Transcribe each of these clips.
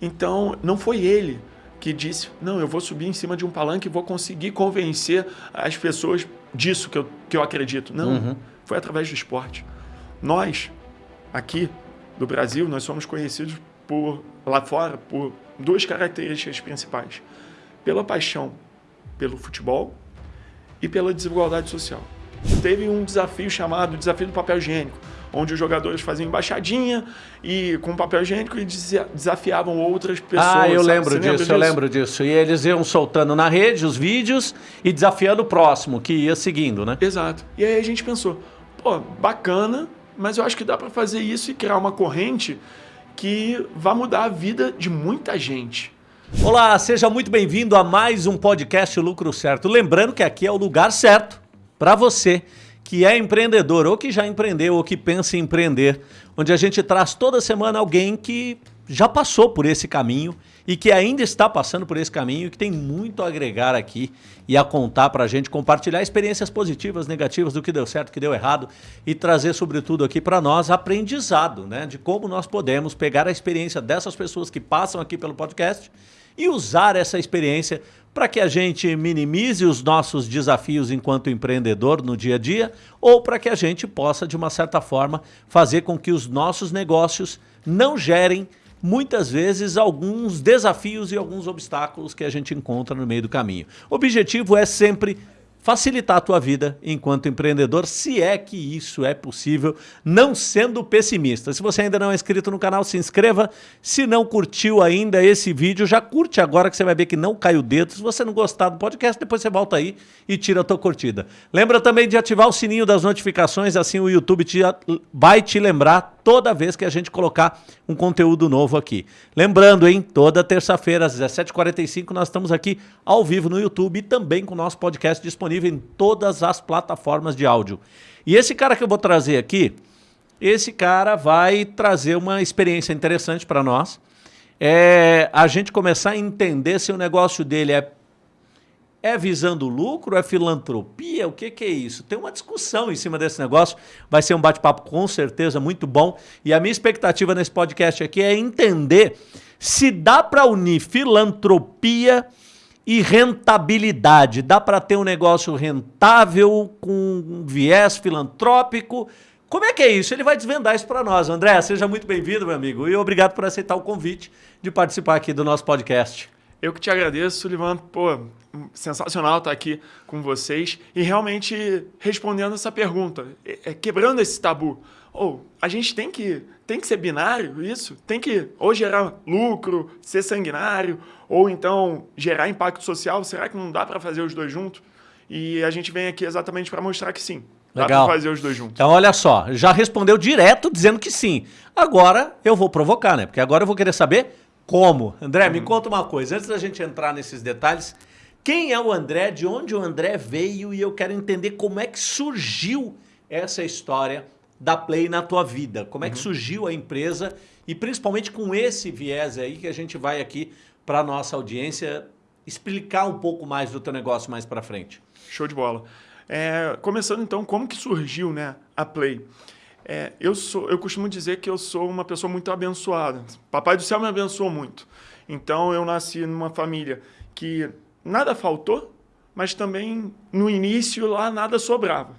Então, não foi ele que disse, não, eu vou subir em cima de um palanque e vou conseguir convencer as pessoas disso que eu, que eu acredito. Não, uhum. foi através do esporte. Nós, aqui do Brasil, nós somos conhecidos por lá fora por duas características principais: pela paixão pelo futebol e pela desigualdade social. Teve um desafio chamado Desafio do Papel Higiênico, onde os jogadores faziam embaixadinha e com papel higiênico e desafiavam outras pessoas. Ah, eu lembro disso, disso, eu lembro disso. E eles iam soltando na rede os vídeos e desafiando o próximo, que ia seguindo, né? Exato. E aí a gente pensou, pô, bacana, mas eu acho que dá para fazer isso e criar uma corrente que vai mudar a vida de muita gente. Olá, seja muito bem-vindo a mais um podcast Lucro Certo. Lembrando que aqui é o lugar certo para você que é empreendedor ou que já empreendeu ou que pensa em empreender, onde a gente traz toda semana alguém que já passou por esse caminho e que ainda está passando por esse caminho que tem muito a agregar aqui e a contar para a gente, compartilhar experiências positivas, negativas, do que deu certo, do que deu errado e trazer, sobretudo, aqui para nós aprendizado, né? De como nós podemos pegar a experiência dessas pessoas que passam aqui pelo podcast e usar essa experiência para que a gente minimize os nossos desafios enquanto empreendedor no dia a dia ou para que a gente possa, de uma certa forma, fazer com que os nossos negócios não gerem muitas vezes alguns desafios e alguns obstáculos que a gente encontra no meio do caminho. O objetivo é sempre facilitar a tua vida enquanto empreendedor, se é que isso é possível, não sendo pessimista. Se você ainda não é inscrito no canal, se inscreva. Se não curtiu ainda esse vídeo, já curte agora que você vai ver que não cai o dedo. Se você não gostar do podcast, depois você volta aí e tira a tua curtida. Lembra também de ativar o sininho das notificações, assim o YouTube te, vai te lembrar toda vez que a gente colocar um conteúdo novo aqui. Lembrando, hein, toda terça-feira às 17h45 nós estamos aqui ao vivo no YouTube e também com o nosso podcast disponível em todas as plataformas de áudio. E esse cara que eu vou trazer aqui, esse cara vai trazer uma experiência interessante para nós. É a gente começar a entender se o negócio dele é é visando lucro? É filantropia? O que, que é isso? Tem uma discussão em cima desse negócio. Vai ser um bate-papo com certeza muito bom. E a minha expectativa nesse podcast aqui é entender se dá para unir filantropia e rentabilidade. Dá para ter um negócio rentável com um viés filantrópico. Como é que é isso? Ele vai desvendar isso para nós. André, seja muito bem-vindo, meu amigo. E obrigado por aceitar o convite de participar aqui do nosso podcast. Eu que te agradeço, Sullivan. Pô, sensacional estar aqui com vocês e realmente respondendo essa pergunta, é, é, quebrando esse tabu. Ou oh, a gente tem que, tem que ser binário, isso? Tem que ou gerar lucro, ser sanguinário, ou então gerar impacto social? Será que não dá para fazer os dois juntos? E a gente vem aqui exatamente para mostrar que sim. Legal. Dá para fazer os dois juntos. Então, olha só, já respondeu direto dizendo que sim. Agora eu vou provocar, né? Porque agora eu vou querer saber como? André, hum. me conta uma coisa. Antes da gente entrar nesses detalhes, quem é o André? De onde o André veio? E eu quero entender como é que surgiu essa história da Play na tua vida. Como é que uhum. surgiu a empresa? E principalmente com esse viés aí que a gente vai aqui para nossa audiência explicar um pouco mais do teu negócio mais para frente. Show de bola. É, começando então, como que surgiu né, a Play? É, eu, sou, eu costumo dizer que eu sou uma pessoa muito abençoada. Papai do céu me abençoou muito. Então, eu nasci numa família que nada faltou, mas também no início lá nada sobrava.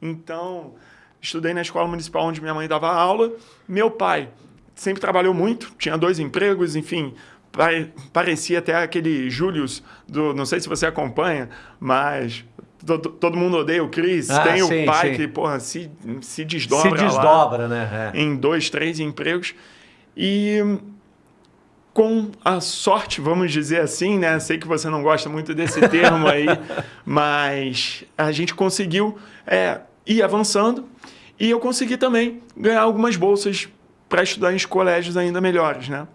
Então, estudei na escola municipal onde minha mãe dava aula. Meu pai sempre trabalhou muito, tinha dois empregos, enfim, parecia até aquele Július do, não sei se você acompanha, mas todo, todo mundo odeia o Chris. Ah, tem sim, o pai sim. que, porra, se, se desdobra. Se desdobra, né? É. Em dois, três empregos. E com a sorte, vamos dizer assim, né? Sei que você não gosta muito desse termo aí, mas a gente conseguiu é, ir avançando e eu consegui também ganhar algumas bolsas para estudar em colégios ainda melhores, né?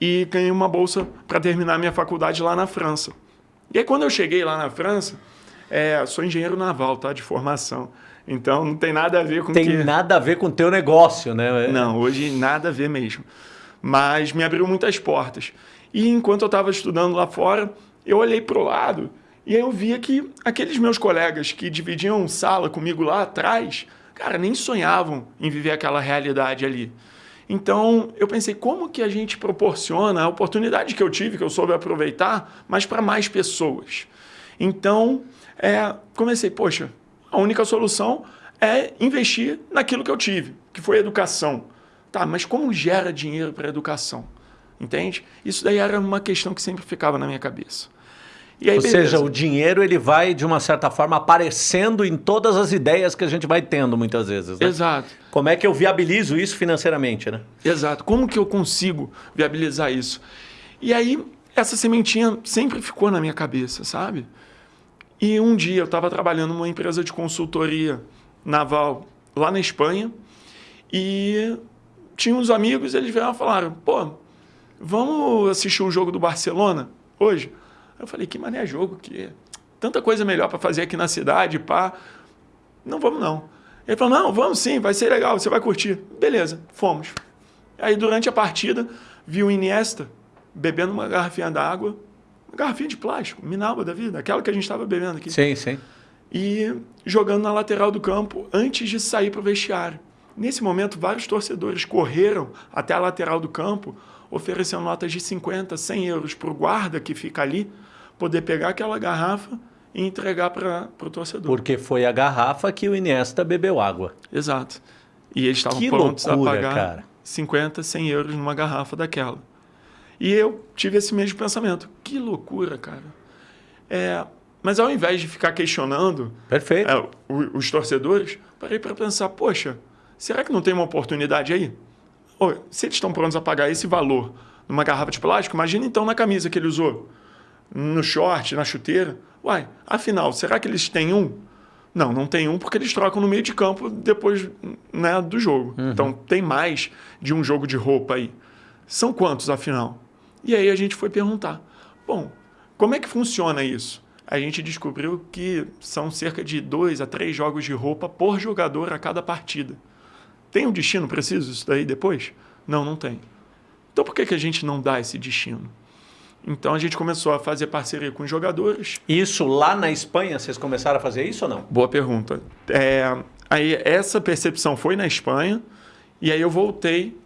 E ganhei uma bolsa para terminar minha faculdade lá na França. E aí, quando eu cheguei lá na França, é, sou engenheiro naval, tá? De formação. Então não tem nada a ver com Tem que... nada a ver com o teu negócio, né? Não, hoje nada a ver mesmo. Mas me abriu muitas portas. E enquanto eu estava estudando lá fora, eu olhei para o lado e eu via que aqueles meus colegas que dividiam sala comigo lá atrás, cara, nem sonhavam em viver aquela realidade ali. Então, eu pensei, como que a gente proporciona a oportunidade que eu tive, que eu soube aproveitar, mas para mais pessoas? Então, é, comecei, poxa, a única solução é investir naquilo que eu tive, que foi educação. Tá, mas como gera dinheiro para educação? Entende? Isso daí era uma questão que sempre ficava na minha cabeça. Aí, Ou beleza. seja, o dinheiro ele vai, de uma certa forma, aparecendo em todas as ideias que a gente vai tendo muitas vezes. Né? Exato. Como é que eu viabilizo isso financeiramente, né? Exato. Como que eu consigo viabilizar isso? E aí, essa sementinha sempre ficou na minha cabeça, sabe? E um dia eu estava trabalhando numa empresa de consultoria naval lá na Espanha e tinha uns amigos, eles vieram e falaram, pô, vamos assistir o um jogo do Barcelona hoje? Eu falei, que mané jogo que tanta coisa melhor para fazer aqui na cidade, pá. Não vamos não. Ele falou, não, vamos sim, vai ser legal, você vai curtir. Beleza, fomos. Aí durante a partida, vi o Iniesta bebendo uma garrafinha d'água, uma garrafinha de plástico, Minalba da vida, aquela que a gente estava bebendo aqui. Sim, sim. E jogando na lateral do campo antes de sair para o vestiário. Nesse momento, vários torcedores correram até a lateral do campo, oferecendo notas de 50, 100 euros para o guarda que fica ali, poder pegar aquela garrafa e entregar para o torcedor. Porque foi a garrafa que o Iniesta bebeu água. Exato. E eles estavam prontos loucura, a pagar cara. 50, 100 euros numa garrafa daquela. E eu tive esse mesmo pensamento. Que loucura, cara. É, mas ao invés de ficar questionando Perfeito. É, os torcedores, parei para pensar, poxa, será que não tem uma oportunidade aí? se eles estão prontos a pagar esse valor numa garrafa de plástico, imagina então na camisa que ele usou no short, na chuteira. Uai, afinal, será que eles têm um? Não, não tem um porque eles trocam no meio de campo depois né, do jogo. Uhum. Então tem mais de um jogo de roupa aí. São quantos, afinal? E aí a gente foi perguntar: bom, como é que funciona isso? A gente descobriu que são cerca de dois a três jogos de roupa por jogador a cada partida. Tem um destino preciso isso daí depois? Não, não tem. Então por que, que a gente não dá esse destino? Então a gente começou a fazer parceria com os jogadores. Isso lá na Espanha, vocês começaram a fazer isso ou não? Boa pergunta. É, aí essa percepção foi na Espanha e aí eu voltei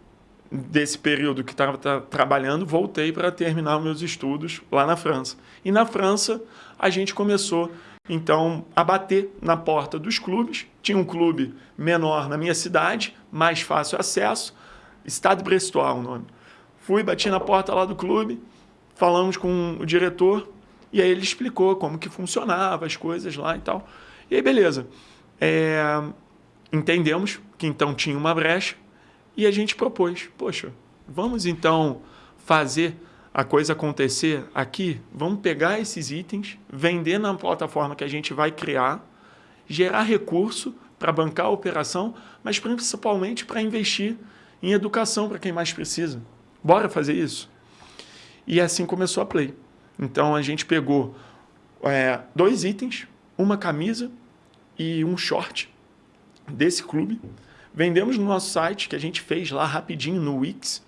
desse período que estava trabalhando, voltei para terminar meus estudos lá na França. E na França a gente começou então a bater na porta dos clubes. Tinha um clube menor na minha cidade, mais fácil acesso, Estado Brestois o nome. Fui, bati na porta lá do clube, falamos com o diretor e aí ele explicou como que funcionava as coisas lá e tal. E aí, beleza. É, entendemos que então tinha uma brecha e a gente propôs, poxa, vamos então fazer a coisa acontecer aqui, vamos pegar esses itens, vender na plataforma que a gente vai criar, gerar recurso para bancar a operação, mas principalmente para investir em educação para quem mais precisa. Bora fazer isso? E assim começou a Play. Então a gente pegou é, dois itens, uma camisa e um short desse clube. Vendemos no nosso site, que a gente fez lá rapidinho no Wix.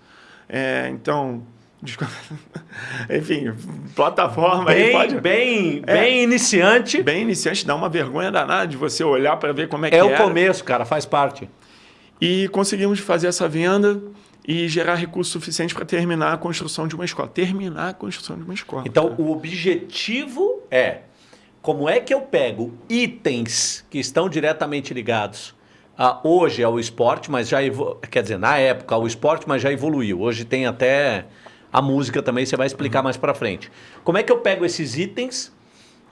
É, então, enfim, plataforma bem, aí pode... Bem, é, bem iniciante. Bem iniciante, dá uma vergonha danada de você olhar para ver como é, é que é. É o começo, cara, faz parte. E conseguimos fazer essa venda e gerar recursos suficientes para terminar a construção de uma escola. Terminar a construção de uma escola. Então, cara. o objetivo é como é que eu pego itens que estão diretamente ligados a, hoje ao esporte, mas já quer dizer, na época ao esporte, mas já evoluiu. Hoje tem até a música também, você vai explicar uhum. mais para frente. Como é que eu pego esses itens,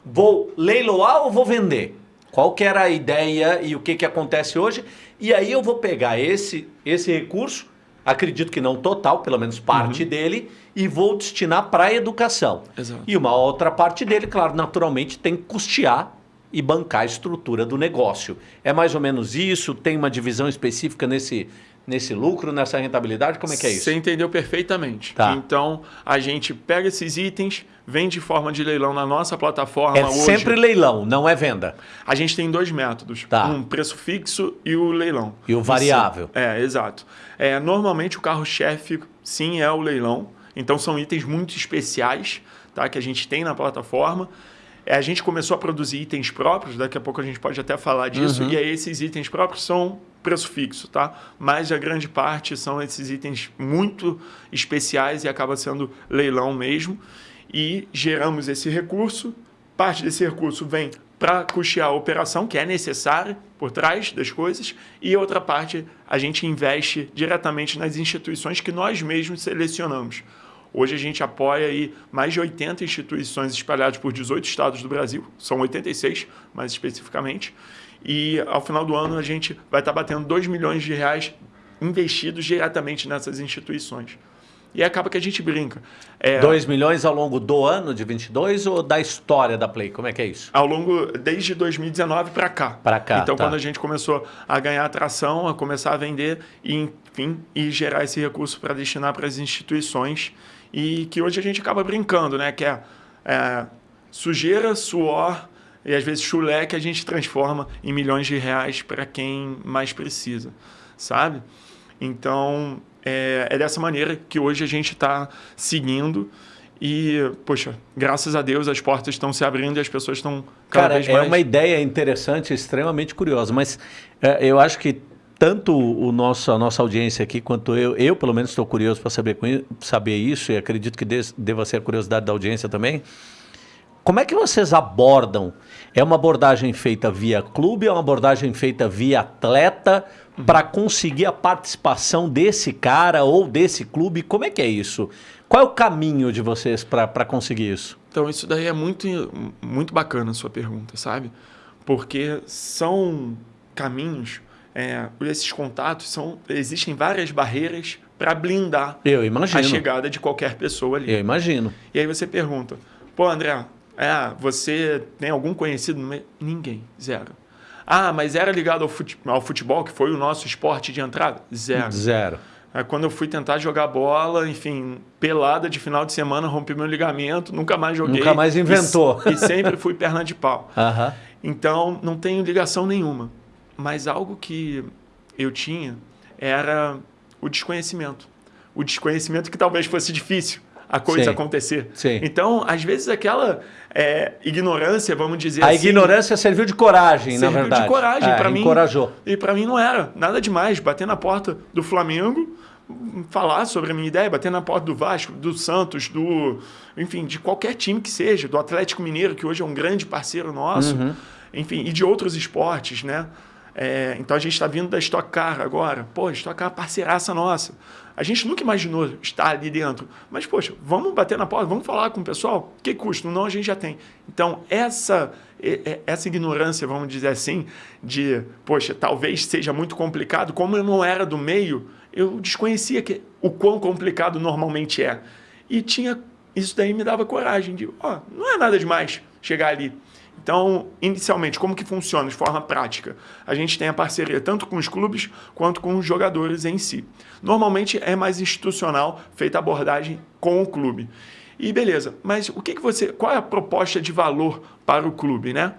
vou leiloar ou vou vender? Qual que era a ideia e o que, que acontece hoje? E aí eu vou pegar esse, esse recurso acredito que não total, pelo menos parte uhum. dele, e vou destinar para a educação. Exato. E uma outra parte dele, claro, naturalmente tem que custear e bancar a estrutura do negócio. É mais ou menos isso? Tem uma divisão específica nesse, nesse lucro, nessa rentabilidade? Como é que é isso? Você entendeu perfeitamente. Tá. Então, a gente pega esses itens, vende de forma de leilão na nossa plataforma é hoje. sempre leilão, não é venda. A gente tem dois métodos. Tá. Um preço fixo e o leilão. E o variável. É, exato. É, normalmente o carro-chefe, sim, é o leilão. Então, são itens muito especiais tá, que a gente tem na plataforma. É, a gente começou a produzir itens próprios, daqui a pouco a gente pode até falar disso, uhum. e aí esses itens próprios são preço fixo, tá? Mas a grande parte são esses itens muito especiais e acaba sendo leilão mesmo. E geramos esse recurso, parte desse recurso vem para custear a operação, que é necessária por trás das coisas, e outra parte a gente investe diretamente nas instituições que nós mesmos selecionamos. Hoje a gente apoia aí mais de 80 instituições espalhadas por 18 estados do Brasil, são 86 mais especificamente, e ao final do ano a gente vai estar batendo 2 milhões de reais investidos diretamente nessas instituições. E acaba que a gente brinca. É, 2 milhões ao longo do ano de 22 ou da história da Play? Como é que é isso? Ao longo, desde 2019 para cá. Para cá, Então, tá. quando a gente começou a ganhar atração, a começar a vender e, enfim, e gerar esse recurso para destinar para as instituições e que hoje a gente acaba brincando, né? Que é, é sujeira, suor e às vezes chulé que a gente transforma em milhões de reais para quem mais precisa, sabe? Então, é, é dessa maneira que hoje a gente está seguindo. E, poxa, graças a Deus as portas estão se abrindo e as pessoas estão cada Cara, vez mais... é uma ideia interessante, extremamente curiosa, mas é, eu acho que tanto o nosso, a nossa audiência aqui quanto eu, eu pelo menos estou curioso para saber, saber isso e acredito que deva ser a curiosidade da audiência também. Como é que vocês abordam? É uma abordagem feita via clube, é uma abordagem feita via atleta? uhum. para conseguir a participação desse cara ou desse clube? Como é que é isso? Qual é o caminho de vocês para conseguir isso? Então, isso daí é muito, muito bacana a sua pergunta, sabe? Porque são caminhos, é, esses contatos, são, existem várias barreiras para blindar a chegada de qualquer pessoa ali. Eu imagino. E aí você pergunta, pô, André, é, você tem algum conhecido no meio? Ninguém, zero. Ah, mas era ligado ao futebol, ao futebol, que foi o nosso esporte de entrada? Zero. Zero. Aí, quando eu fui tentar jogar bola, enfim, pelada de final de semana, rompi meu ligamento, nunca mais joguei. Nunca mais inventou. E, e sempre fui perna de pau. Uhum. Então, não tenho ligação nenhuma. Mas algo que eu tinha era o desconhecimento. O desconhecimento que talvez fosse difícil a coisa Sim. acontecer. Sim. Então, às vezes, aquela é, ignorância, vamos dizer a assim. A ignorância serviu de coragem, serviu na verdade. de coragem é, para mim. Encorajou. E para mim não era nada demais. Bater na porta do Flamengo, falar sobre a minha ideia, bater na porta do Vasco, do Santos, do. Enfim, de qualquer time que seja, do Atlético Mineiro, que hoje é um grande parceiro nosso, uhum. enfim, e de outros esportes, né? É, então a gente está vindo da Stock Car agora. Pô, Stock Car é parceiraça nossa. A gente nunca imaginou estar ali dentro. Mas, poxa, vamos bater na porta, vamos falar com o pessoal? Que custo? Não, a gente já tem. Então, essa, essa ignorância, vamos dizer assim, de, poxa, talvez seja muito complicado, como eu não era do meio, eu desconhecia que, o quão complicado normalmente é. E tinha isso daí me dava coragem de, ó, oh, não é nada demais chegar ali. Então, inicialmente, como que funciona de forma prática? A gente tem a parceria tanto com os clubes quanto com os jogadores em si. Normalmente é mais institucional, feita a abordagem com o clube. E beleza, mas o que, que você. Qual é a proposta de valor para o clube, né?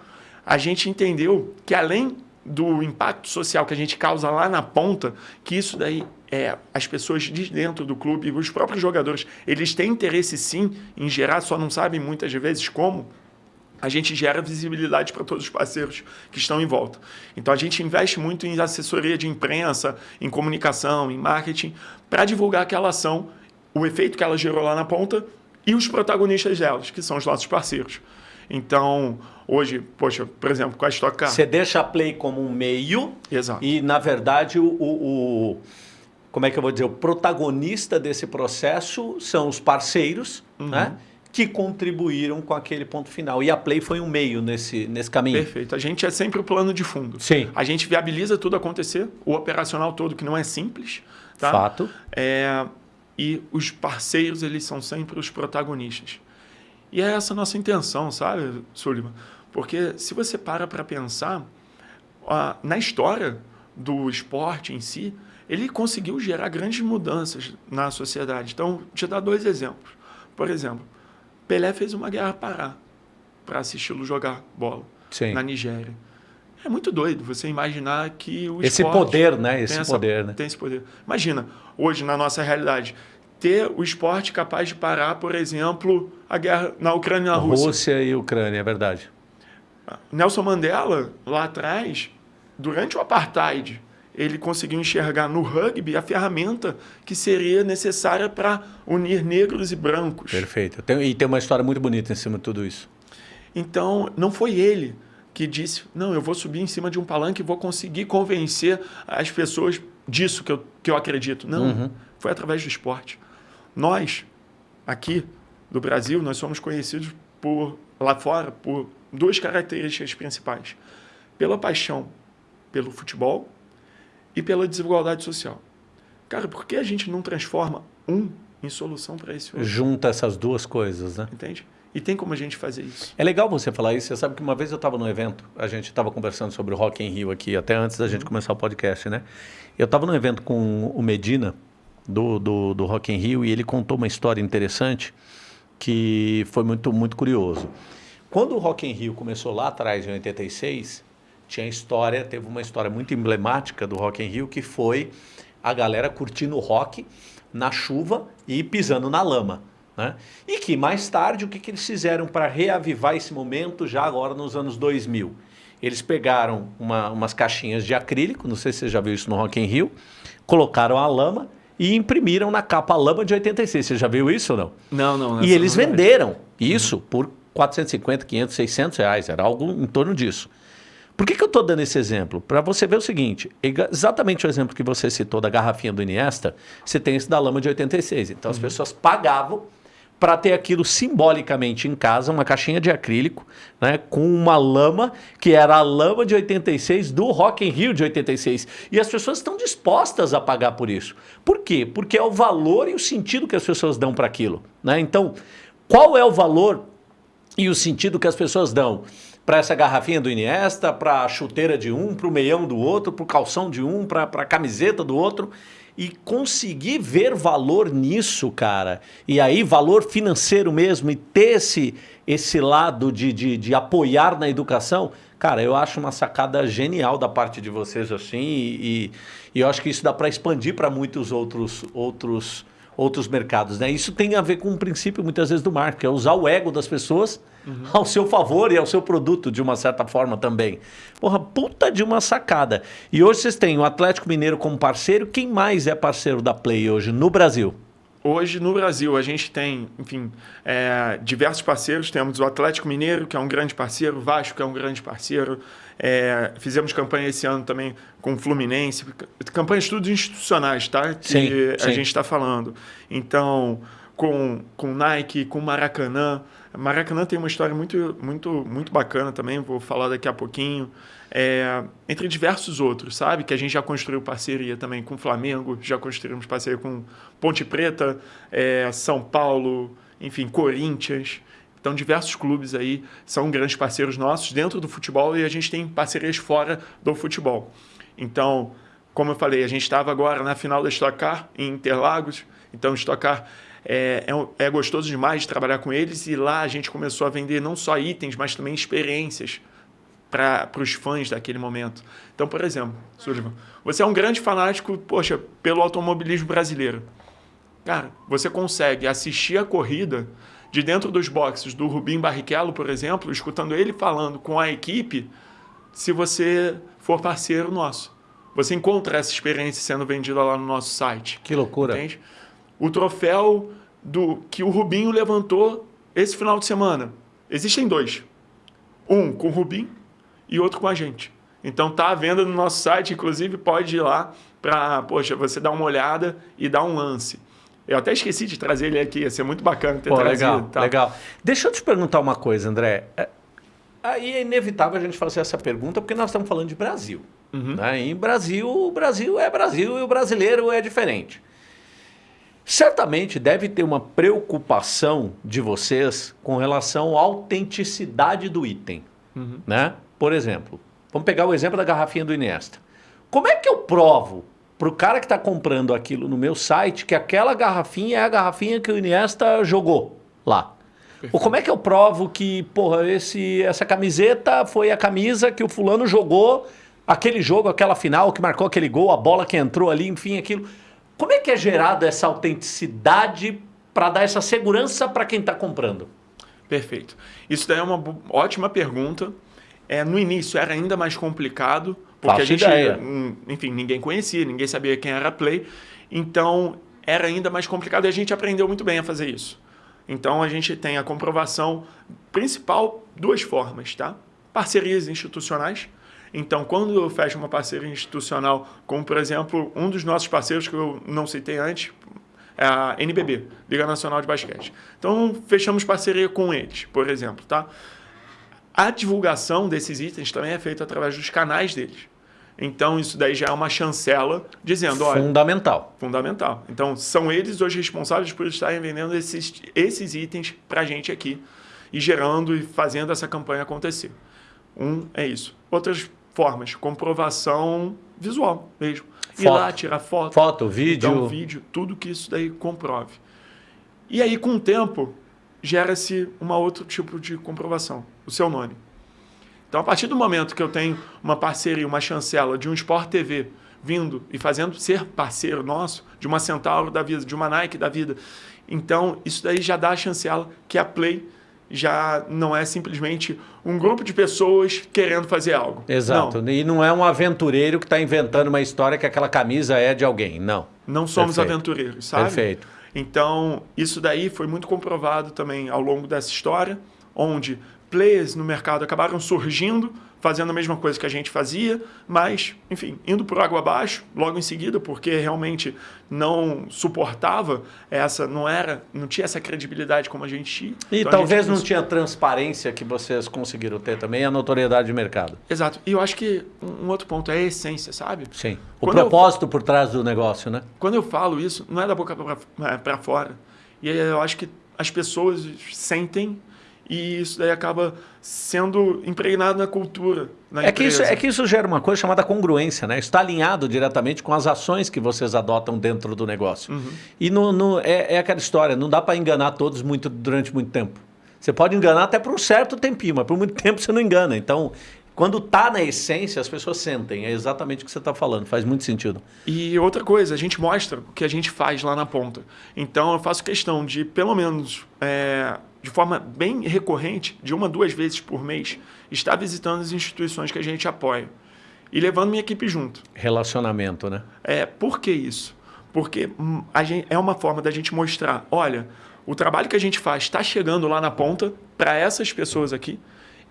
A gente entendeu que além do impacto social que a gente causa lá na ponta, que isso daí é, as pessoas de dentro do clube, os próprios jogadores, eles têm interesse sim em gerar, só não sabem muitas vezes como, a gente gera visibilidade para todos os parceiros que estão em volta. Então a gente investe muito em assessoria de imprensa, em comunicação, em marketing, para divulgar aquela ação, o efeito que ela gerou lá na ponta e os protagonistas delas, que são os nossos parceiros. Então, hoje, poxa, por exemplo, com a Stock Car... Você deixa a Play como um meio Exato. e, na verdade, o, o, como é que eu vou dizer, o protagonista desse processo são os parceiros, uhum. né? Que contribuíram com aquele ponto final. E a Play foi um meio nesse, nesse caminho. Perfeito. A gente é sempre o plano de fundo. Sim. A gente viabiliza tudo acontecer, o operacional todo, que não é simples. Tá? Fato. É, e os parceiros, eles são sempre os protagonistas. E é essa a nossa intenção, sabe, Sullivan? Porque se você para para pensar, ó, na história do esporte em si, ele conseguiu gerar grandes mudanças na sociedade. Então, te dar dois exemplos. Por exemplo, Pelé fez uma guerra parar para assisti-lo jogar bola Sim. na Nigéria. É muito doido você imaginar que o esse poder, né? Esse essa, poder, né? Tem esse poder. Imagina, hoje na nossa realidade, ter o esporte capaz de parar, por exemplo, a guerra na Ucrânia e na Rússia. Rússia e Ucrânia, é verdade. Nelson Mandela, lá atrás, durante o apartheid, ele conseguiu enxergar no rugby a ferramenta que seria necessária para unir negros e brancos. Perfeito. e tem uma história muito bonita em cima de tudo isso. Então, não foi ele que disse, não, eu vou subir em cima de um palanque e vou conseguir convencer as pessoas disso que eu, que eu acredito. Não, uhum. foi através do esporte. Nós, aqui do Brasil, nós somos conhecidos por, lá fora por duas características principais. Pela paixão pelo futebol e pela desigualdade social. Cara, por que a gente não transforma um em solução para esse outro? Junta essas duas coisas, né? Entende? E tem como a gente fazer isso. É legal você falar isso. Você sabe que uma vez eu estava num evento, a gente estava conversando sobre o Rock in Rio aqui, até antes da gente uhum. começar o podcast, né? Eu estava num evento com o Medina, do, do, do Rock in Rio, e ele contou uma história interessante que foi muito, muito curioso. Quando o Rock in Rio começou lá atrás, em 86, tinha história, teve uma história muito emblemática do Rock in Rio, que foi a galera curtindo rock na chuva e pisando na lama. Né? E que mais tarde, o que, que eles fizeram para reavivar esse momento já agora nos anos 2000? Eles pegaram uma, umas caixinhas de acrílico, não sei se você já viu isso no Rock in Rio, colocaram a lama e imprimiram na capa a lama de 86. Você já viu isso ou não? Não, não. E eles venderam isso uhum. por 450, 500, 600 reais. Era algo em torno disso. Por que, que eu estou dando esse exemplo? Para você ver o seguinte, exatamente o exemplo que você citou da garrafinha do Iniesta, você tem esse da lama de 86. Então as uhum. pessoas pagavam para ter aquilo simbolicamente em casa, uma caixinha de acrílico, né, com uma lama, que era a lama de 86 do Rock in Rio de 86. E as pessoas estão dispostas a pagar por isso. Por quê? Porque é o valor e o sentido que as pessoas dão para aquilo. Né? Então, qual é o valor e o sentido que as pessoas dão? Para essa garrafinha do Iniesta, para a chuteira de um, para o meião do outro, para o calção de um, para a camiseta do outro e conseguir ver valor nisso, cara, e aí valor financeiro mesmo, e ter esse, esse lado de, de, de apoiar na educação, cara, eu acho uma sacada genial da parte de vocês assim, e, e eu acho que isso dá para expandir para muitos outros, outros, outros mercados. Né? Isso tem a ver com um princípio, muitas vezes, do marketing, é usar o ego das pessoas uhum. ao seu favor e ao seu produto, de uma certa forma também. Porra, puta de uma sacada. E hoje vocês têm o Atlético Mineiro como parceiro. Quem mais é parceiro da Play hoje no Brasil? Hoje no Brasil a gente tem, enfim, é, diversos parceiros. Temos o Atlético Mineiro, que é um grande parceiro, o Vasco, que é um grande parceiro. É, fizemos campanha esse ano também com o Fluminense, campanhas tudo institucionais, tá? Que sim, a sim. gente está falando. Então, com, com Nike, com Maracanã. Maracanã tem uma história muito, muito, muito bacana também, vou falar daqui a pouquinho. É, entre diversos outros, sabe? Que a gente já construiu parceria também com o Flamengo, já construímos parceria com Ponte Preta, é, São Paulo, enfim, Corinthians. Então, diversos clubes aí são grandes parceiros nossos dentro do futebol e a gente tem parcerias fora do futebol. Então, como eu falei, a gente estava agora na final da Stock Car em Interlagos. Então, Stock Car é, é, é, gostoso demais de trabalhar com eles e lá a gente começou a vender não só itens, mas também experiências para os fãs daquele momento. Então, por exemplo, Sullivan, você é um grande fanático, poxa, pelo automobilismo brasileiro. Cara, você consegue assistir a corrida de dentro dos boxes do Rubim Barrichello, por exemplo, escutando ele falando com a equipe, se você for parceiro nosso. Você encontra essa experiência sendo vendida lá no nosso site. Que loucura. Entende? O troféu do que o Rubinho levantou esse final de semana. Existem dois. Um com o Rubinho e outro com a gente. Então tá à venda no nosso site, inclusive pode ir lá para, poxa, você dar uma olhada e dar um lance. Eu até esqueci de trazer ele aqui, ia ser muito bacana ter Pô, trazido. Legal, tá? legal. Deixa eu te perguntar uma coisa, André. É, aí é inevitável a gente fazer essa pergunta porque nós estamos falando de Brasil. Uhum. Né? Em Brasil, o Brasil é Brasil e o brasileiro é diferente. Certamente deve ter uma preocupação de vocês com relação à autenticidade do item. Uhum. Né? Por exemplo, vamos pegar o exemplo da garrafinha do Iniesta. Como é que eu provo para o cara que está comprando aquilo no meu site que aquela garrafinha é a garrafinha que o Iniesta jogou lá? Perfeito. Ou como é que eu provo que, porra, esse, essa camiseta foi a camisa que o fulano jogou aquele jogo, aquela final, que marcou aquele gol, a bola que entrou ali, enfim, aquilo. Como é que é gerada essa autenticidade para dar essa segurança para quem está comprando? Perfeito. Isso daí é uma ótima pergunta. É, no início era ainda mais complicado, porque Faço a gente, ideia. Hum, enfim, ninguém conhecia, ninguém sabia quem era a Play. Então era ainda mais complicado e a gente aprendeu muito bem a fazer isso. Então a gente tem a comprovação principal duas formas, tá? Parcerias institucionais. Então, quando eu fecho uma parceria institucional, como por exemplo, um dos nossos parceiros que eu não citei antes, é a NBB, Liga Nacional de Basquete. Então, fechamos parceria com eles, por exemplo, tá? A divulgação desses itens também é feita através dos canais deles. Então, isso daí já é uma chancela dizendo, olha... Fundamental. Fundamental. Então, são eles hoje responsáveis por estarem vendendo esses, esses itens para a gente aqui e gerando e fazendo essa campanha acontecer. Um é isso. Outras formas, comprovação visual mesmo. Foto. Ir lá, tirar foto. Foto, vídeo. Então, vídeo, tudo que isso daí comprove. E aí, com o tempo, gera-se um outro tipo de comprovação, o seu nome. Então, a partir do momento que eu tenho uma parceria, uma chancela de um Sport TV vindo e fazendo ser parceiro nosso, de uma Centauro da vida, de uma Nike da vida, então isso daí já dá a chancela que a Play já não é simplesmente um grupo de pessoas querendo fazer algo. Exato. Não. E não é um aventureiro que está inventando uma história que aquela camisa é de alguém. Não. Não somos Perfeito. aventureiros, sabe? Perfeito. Então, isso daí foi muito comprovado também ao longo dessa história, onde players no mercado acabaram surgindo, fazendo a mesma coisa que a gente fazia, mas, enfim, indo por água abaixo logo em seguida, porque realmente não suportava essa, não era, não tinha essa credibilidade como a gente tinha. E então talvez não tinha transparência que vocês conseguiram ter também, a notoriedade de mercado. Exato. E eu acho que um outro ponto é a essência, sabe? Sim. O Quando propósito eu, por trás do negócio, né? Quando eu falo isso, não é da boca para fora. E eu acho que as pessoas sentem e isso daí acaba sendo impregnado na cultura. Na é, que isso, é que isso gera uma coisa chamada congruência, né? Está alinhado diretamente com as ações que vocês adotam dentro do negócio. Uhum. E no, no, é, é aquela história, não dá para enganar todos muito, durante muito tempo. Você pode enganar até por um certo tempinho, mas por muito tempo você não engana. Então, quando está na essência, as pessoas sentem. É exatamente o que você está falando. Faz muito sentido. E outra coisa, a gente mostra o que a gente faz lá na ponta. Então, eu faço questão de, pelo menos, é, de forma bem recorrente, de uma, duas vezes por mês, estar visitando as instituições que a gente apoia e levando minha equipe junto. Relacionamento, né? É, por que isso? Porque hum, gente, é uma forma da gente mostrar, olha, o trabalho que a gente faz está chegando lá na ponta para essas pessoas aqui.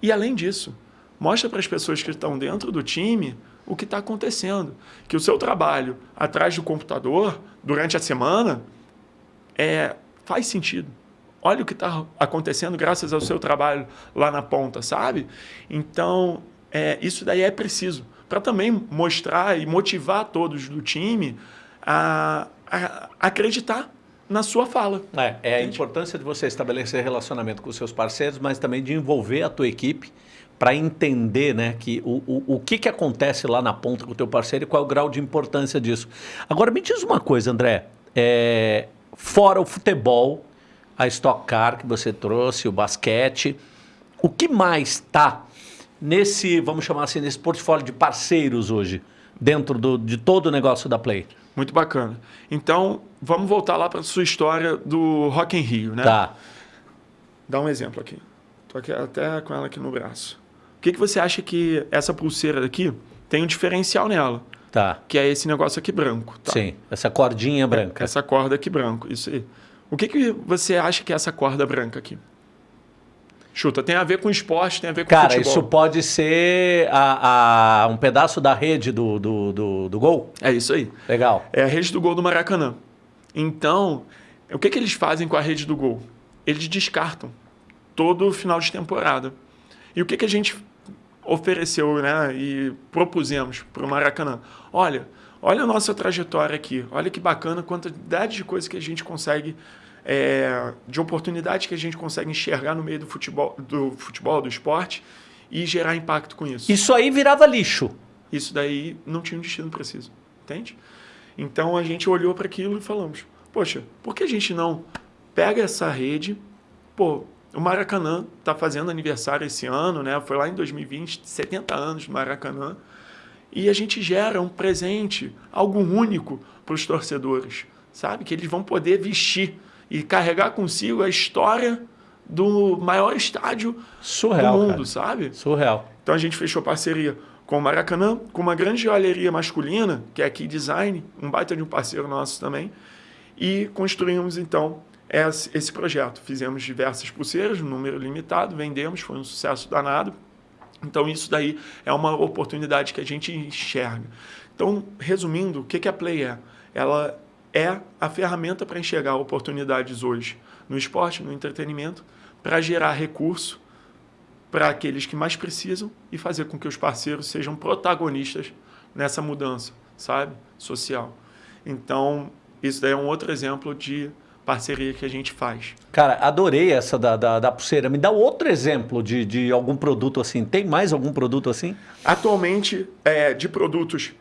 E além disso, mostra para as pessoas que estão dentro do time o que está acontecendo. Que o seu trabalho atrás do computador, durante a semana, é, faz sentido olha o que está acontecendo graças ao seu trabalho lá na ponta, sabe? Então, é, isso daí é preciso para também mostrar e motivar todos do time a, a acreditar na sua fala. É, é a importância de você estabelecer relacionamento com os seus parceiros, mas também de envolver a tua equipe para entender né, que o, o, o que, que acontece lá na ponta com o teu parceiro e qual é o grau de importância disso. Agora, me diz uma coisa, André. É, fora o futebol, a Stock Car que você trouxe, o basquete. O que mais está nesse, vamos chamar assim, nesse portfólio de parceiros hoje, dentro do, de todo o negócio da Play? Muito bacana. Então, vamos voltar lá para a sua história do Rock in Rio, né? Tá. Dá um exemplo aqui. Estou aqui, até com ela aqui no braço. O que, que você acha que essa pulseira daqui tem um diferencial nela? Tá. Que é esse negócio aqui branco. Tá? Sim, essa cordinha branca. Essa corda aqui branco, isso aí. O que, que você acha que é essa corda branca aqui? Chuta, tem a ver com esporte, tem a ver com Cara, futebol. isso pode ser a, a, um pedaço da rede do, do, do, do, gol? É isso aí. Legal. É a rede do gol do Maracanã. Então, o que, que eles fazem com a rede do gol? Eles descartam todo final de temporada. E o que, que a gente ofereceu né, e propusemos para o Maracanã? Olha, olha a nossa trajetória aqui, olha que bacana, quantidade de coisas que a gente consegue é, de oportunidades que a gente consegue enxergar no meio do futebol, do futebol, do esporte e gerar impacto com isso. Isso aí virava lixo. Isso daí não tinha um destino preciso, entende? Então a gente olhou para aquilo e falamos: poxa, por que a gente não pega essa rede? Pô, o Maracanã está fazendo aniversário esse ano, né? Foi lá em 2020, 70 anos do Maracanã. e a gente gera um presente, algo único para os torcedores, sabe? Que eles vão poder vestir e carregar consigo a história do maior estádio Surreal, do mundo, cara. sabe? Surreal. Então a gente fechou parceria com o Maracanã, com uma grande joalheria masculina, que é a Key Design, um baita de um parceiro nosso também, e construímos então esse, projeto. Fizemos diversas pulseiras, um número limitado, vendemos, foi um sucesso danado. Então isso daí é uma oportunidade que a gente enxerga. Então, resumindo, o que que a Play é? Ela é a ferramenta para enxergar oportunidades hoje no esporte, no entretenimento, para gerar recurso para aqueles que mais precisam e fazer com que os parceiros sejam protagonistas nessa mudança, sabe? Social. Então, isso daí é um outro exemplo de parceria que a gente faz. Cara, adorei essa da, da, da pulseira. Me dá outro exemplo de, de algum produto assim. Tem mais algum produto assim? Atualmente, é, de produtos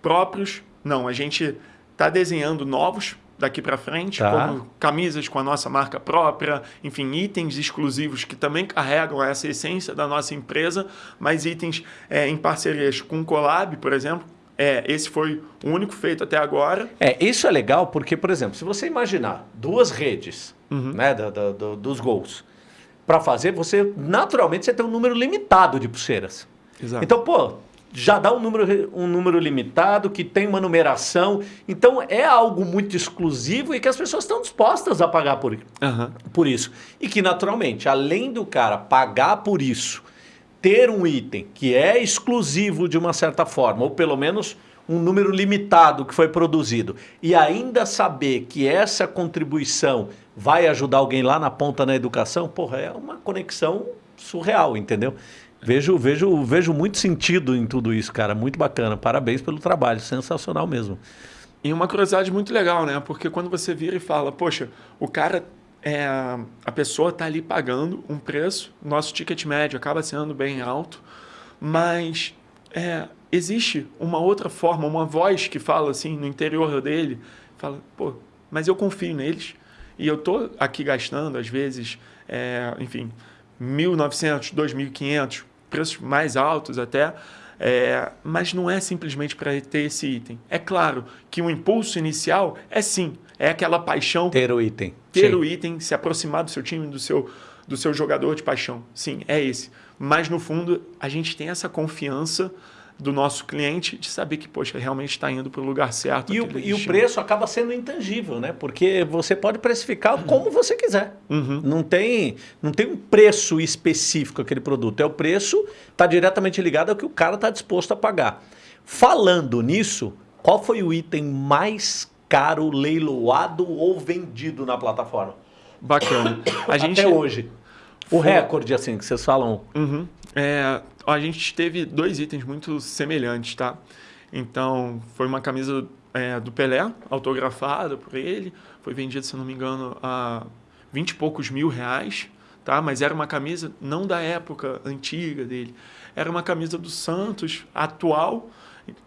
próprios, não. A gente está desenhando novos daqui para frente, Tá. como camisas com a nossa marca própria, enfim, itens exclusivos que também carregam essa essência da nossa empresa, mas itens é, em parcerias com o Collab, por exemplo. É, esse foi o único feito até agora. É, isso é legal porque, por exemplo, se você imaginar duas redes né, da- da- do- dos gols para fazer, você naturalmente você tem um número limitado de pulseiras. Exato. Então, pô, já dá um número, um número limitado, que tem uma numeração. Então, é algo muito exclusivo e que as pessoas estão dispostas a pagar por, Aham. por isso. E que, naturalmente, além do cara pagar por isso, ter um item que é exclusivo de uma certa forma, ou pelo menos um número limitado que foi produzido, e ainda saber que essa contribuição vai ajudar alguém lá na ponta na educação, porra, é uma conexão surreal, entendeu? Vejo, vejo, vejo muito sentido em tudo isso, cara. Muito bacana. Parabéns pelo trabalho. Sensacional mesmo. E uma curiosidade muito legal, né? Porque quando você vira e fala, poxa, o cara, é, a pessoa está ali pagando um preço, nosso ticket médio acaba sendo bem alto, mas é, existe uma outra forma, uma voz que fala assim no interior dele, fala, pô, mas eu confio neles e eu tô aqui gastando às vezes, é, enfim, 1.900, 2.500, preços mais altos até, é, mas não é simplesmente para ter esse item. É claro que o impulso inicial é sim, é aquela paixão Ter o item. ter Sim. o item, se aproximar do seu time, do seu, do seu jogador de paixão. Sim, é esse. Mas, no fundo, a gente tem essa confiança do nosso cliente de saber que, poxa, realmente está indo para o lugar certo. E o, e o preço acaba sendo intangível, né? Porque você pode precificar como você quiser. Uhum. Não, tem, não tem um preço específico aquele produto. É o preço, está diretamente ligado ao que o cara está disposto a pagar. Falando nisso, qual foi o item mais caro, leiloado ou vendido na plataforma? Bacana. A gente, Até hoje. O Foi- recorde, assim, que vocês falam. Uhum. É, a gente teve dois itens muito semelhantes, tá? Então, foi uma camisa é, do Pelé, autografada por ele. Foi vendida, se eu não me engano, a 20 e poucos mil reais, tá? Mas era uma camisa não da época antiga dele. Era uma camisa do Santos, atual,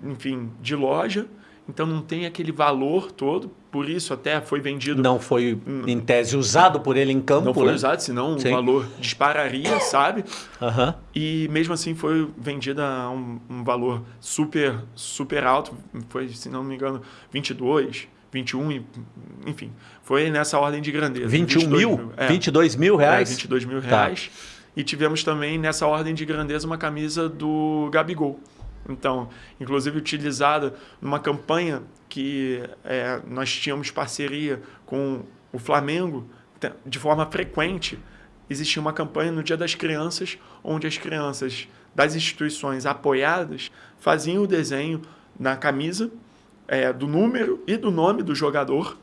enfim, de loja. Então, não tem aquele valor todo. Por isso, até foi vendido Não foi, em tese, usado por ele em campo, não foi né? usado, senão Sim. o valor dispararia, sabe? Aham. E mesmo assim foi vendida a um, um valor super, super alto. Foi, se não me engano, 22, 21, e- enfim. Foi nessa ordem de grandeza. 21 22 mil? É, 22 mil é, reais? 22 mil Tá. reais. E tivemos também nessa ordem de grandeza uma camisa do Gabigol. Então, inclusive utilizada numa campanha que é, nós tínhamos parceria com o Flamengo de forma frequente. Existia uma campanha no Dia das Crianças, onde as crianças das instituições apoiadas faziam o desenho na camisa é, do número e do nome do jogador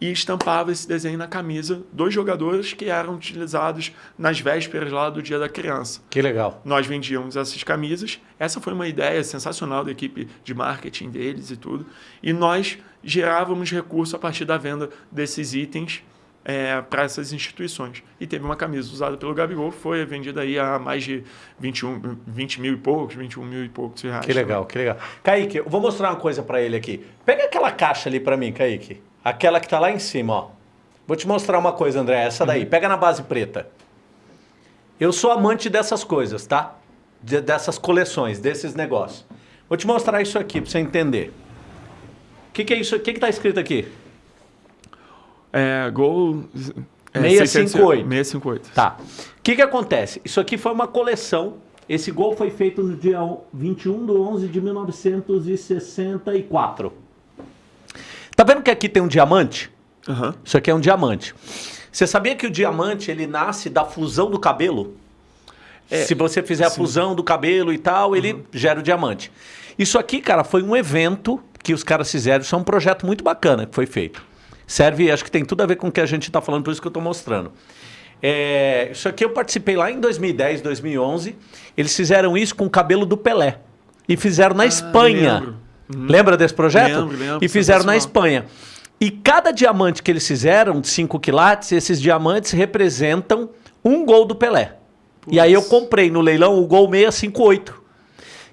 e estampava esse desenho na camisa dos jogadores que eram utilizados nas vésperas lá do Dia da Criança. Que legal. Nós vendíamos essas camisas. Essa foi uma ideia sensacional da equipe de marketing deles e tudo. E nós gerávamos recurso a partir da venda desses itens para essas instituições. E teve uma camisa usada pelo Gabigol, foi vendida aí a mais de 21, 20 mil e poucos, 21 mil e poucos reais. Que legal, que legal. Kaique, eu vou mostrar uma coisa pra ele aqui. Pega aquela caixa ali pra mim, Kaique. Aquela que tá lá em cima, ó. Vou te mostrar uma coisa, André. Essa daí. Pega na base preta. Eu sou amante dessas coisas, tá? De- dessas coleções, desses negócios. Vou te mostrar isso aqui para você entender. O que, que é isso? O que está escrito aqui? É, Gol... É, 658. 658. Tá. O que, que acontece? Isso aqui foi uma coleção. Esse gol foi feito no dia 21 de 11 de 1964. Tá vendo que aqui tem um diamante? Aham. Isso aqui é um diamante. Você sabia que o diamante ele nasce da fusão do cabelo? É, Se você fizer a sim. fusão do cabelo e tal, ele gera o diamante. Isso aqui, cara, foi um evento que os caras fizeram. Isso é um projeto muito bacana que foi feito. Serve, acho que tem tudo a ver com o que a gente está falando, por isso que eu estou mostrando. É, isso aqui eu participei lá em 2010, 2011. Eles fizeram isso com o cabelo do Pelé. E fizeram na Espanha. lembro. Lembra desse projeto? Lembro, lembro, E fizeram na. Espanha. E cada diamante que eles fizeram, de 5 quilates, esses diamantes representam um gol do Pelé. E aí eu comprei no leilão o gol 658.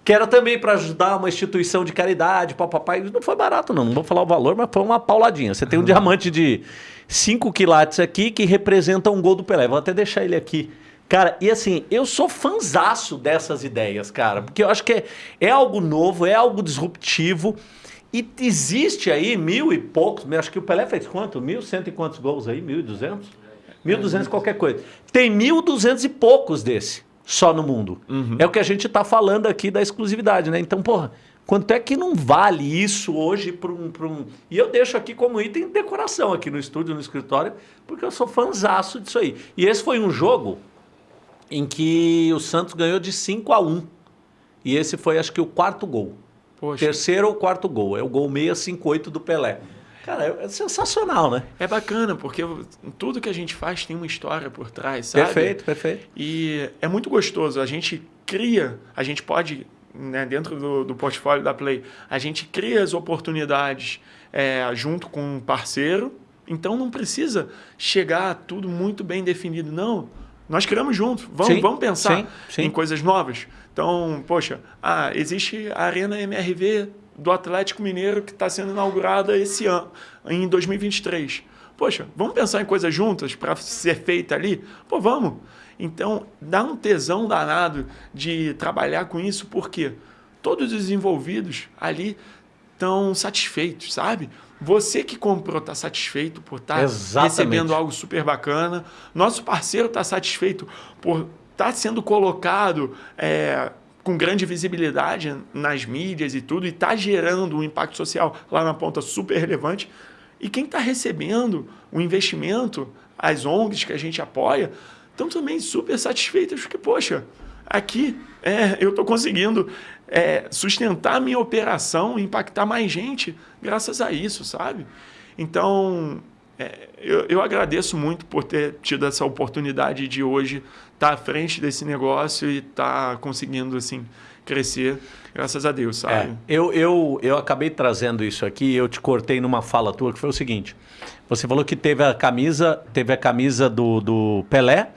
Que era também para ajudar uma instituição de caridade, papai. Não foi barato, não. Não vou falar o valor, mas foi uma pauladinha. Você tem um diamante de 5 quilates aqui que representa um gol do Pelé. Vou até deixar ele aqui. Cara, e assim, eu sou fanzaço dessas ideias, cara. Porque eu acho que é, é algo novo, é algo disruptivo. E existe aí mil e poucos, acho que o Pelé fez quanto? Mil cento e quantos gols aí? Mil e duzentos? Mil duzentos qualquer coisa. Tem mil duzentos e poucos desse, só no mundo. É o que a gente está falando aqui da exclusividade, né? Então, porra, quanto é que não vale isso hoje para um, pra um... E eu deixo aqui como item de decoração aqui no estúdio, no escritório, porque eu sou fanzaço disso aí. E esse foi um jogo em que o Santos ganhou de 5 a 1 E esse foi, acho que, o quarto gol. Poxa, Terceiro ou quarto gol. É o gol 658 do Pelé. Cara, é sensacional, né? é bacana, porque tudo que a gente faz tem uma história por trás, sabe? Perfeito, perfeito. E é muito gostoso. A gente cria, a gente pode, né, dentro do, do portfólio da Play, a gente cria as oportunidades é, junto com um parceiro. Então não precisa chegar tudo muito bem definido, não. Nós criamos junto. Vamos, Sim, vamos pensar sim, sim. em coisas novas. Então, poxa, ah, existe a Arena MRV do Atlético Mineiro que está sendo inaugurada esse ano, em 2023. Poxa, vamos pensar em coisas juntas para ser feita ali? Pô, vamos. Então, dá um tesão danado de trabalhar com isso, porque todos os envolvidos ali estão satisfeitos, sabe? Você que comprou está satisfeito por estar Exatamente. recebendo algo super bacana. Nosso parceiro está satisfeito por estar sendo colocado é, com grande visibilidade nas mídias e tudo, e está gerando um impacto social lá na ponta super relevante. E quem está recebendo o investimento, as ONGs que a gente apoia, estão também super satisfeitas, porque, poxa, aqui é, eu estou conseguindo é, sustentar minha operação, impactar mais gente graças a isso, sabe? Então, é, eu, eu agradeço muito por ter tido essa oportunidade de hoje estar à frente desse negócio e estar conseguindo, assim, crescer, graças a Deus, É, sabe? eu, eu, eu acabei trazendo isso aqui, eu te cortei numa fala tua, que foi o seguinte. Você falou que teve a camisa, teve a camisa do, do Pelé,